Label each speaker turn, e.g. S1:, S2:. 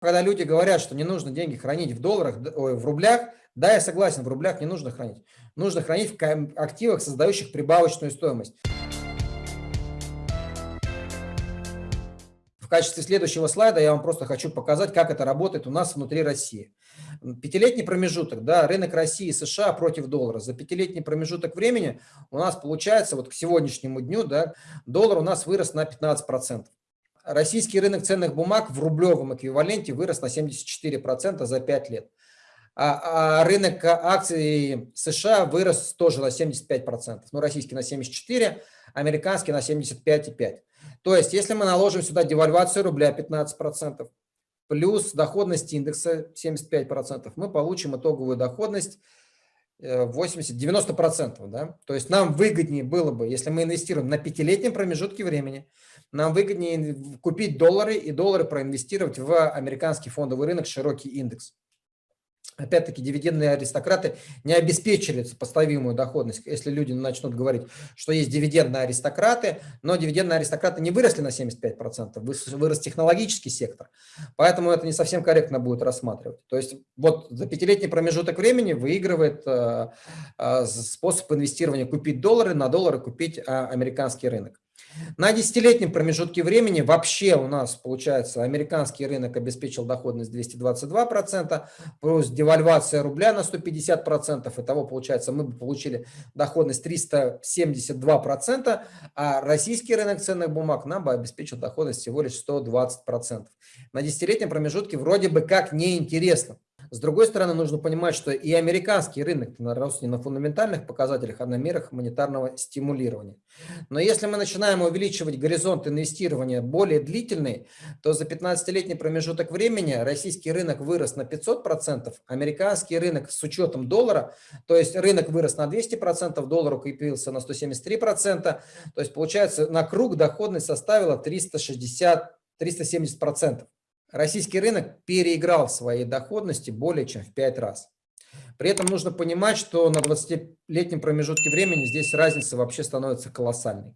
S1: когда люди говорят, что не нужно деньги хранить в долларах, в рублях, да, я согласен, в рублях не нужно хранить. Нужно хранить в активах, создающих прибавочную стоимость. В качестве следующего слайда я вам просто хочу показать, как это работает у нас внутри России. Пятилетний промежуток, да, рынок России и США против доллара. За пятилетний промежуток времени у нас получается, вот к сегодняшнему дню, да, доллар у нас вырос на 15%. Российский рынок ценных бумаг в рублевом эквиваленте вырос на 74% за 5 лет. А, а рынок акций США вырос тоже на 75%. Ну, российский на 74%, американский на 75,5%. То есть, если мы наложим сюда девальвацию рубля 15%, плюс доходность индекса 75%, мы получим итоговую доходность 80-90%. Э, да? То есть нам выгоднее было бы, если мы инвестируем на пятилетнем промежутке времени, нам выгоднее купить доллары и доллары проинвестировать в американский фондовый рынок, широкий индекс. Опять-таки, дивидендные аристократы не обеспечили сопоставимую доходность. Если люди начнут говорить, что есть дивидендные аристократы, но дивидендные аристократы не выросли на 75%, вырос технологический сектор. Поэтому это не совсем корректно будет рассматривать. То есть вот за пятилетний промежуток времени выигрывает э, э, способ инвестирования купить доллары, на доллары купить э, американский рынок. На десятилетнем промежутке времени вообще у нас, получается, американский рынок обеспечил доходность 222%, плюс девальвация рубля на 150%, итого, получается, мы бы получили доходность 372%, а российский рынок ценных бумаг нам бы обеспечил доходность всего лишь 120%. На десятилетнем промежутке вроде бы как неинтересно. С другой стороны, нужно понимать, что и американский рынок рос не на фундаментальных показателях, а на мерах монетарного стимулирования. Но если мы начинаем увеличивать горизонт инвестирования более длительный, то за 15-летний промежуток времени российский рынок вырос на 500%, американский рынок с учетом доллара, то есть рынок вырос на 200%, доллар укрепился на 173%, то есть получается на круг доходность составила 360 370%. Российский рынок переиграл в своей доходности более чем в 5 раз. При этом нужно понимать, что на 20-летнем промежутке времени здесь разница вообще становится колоссальной.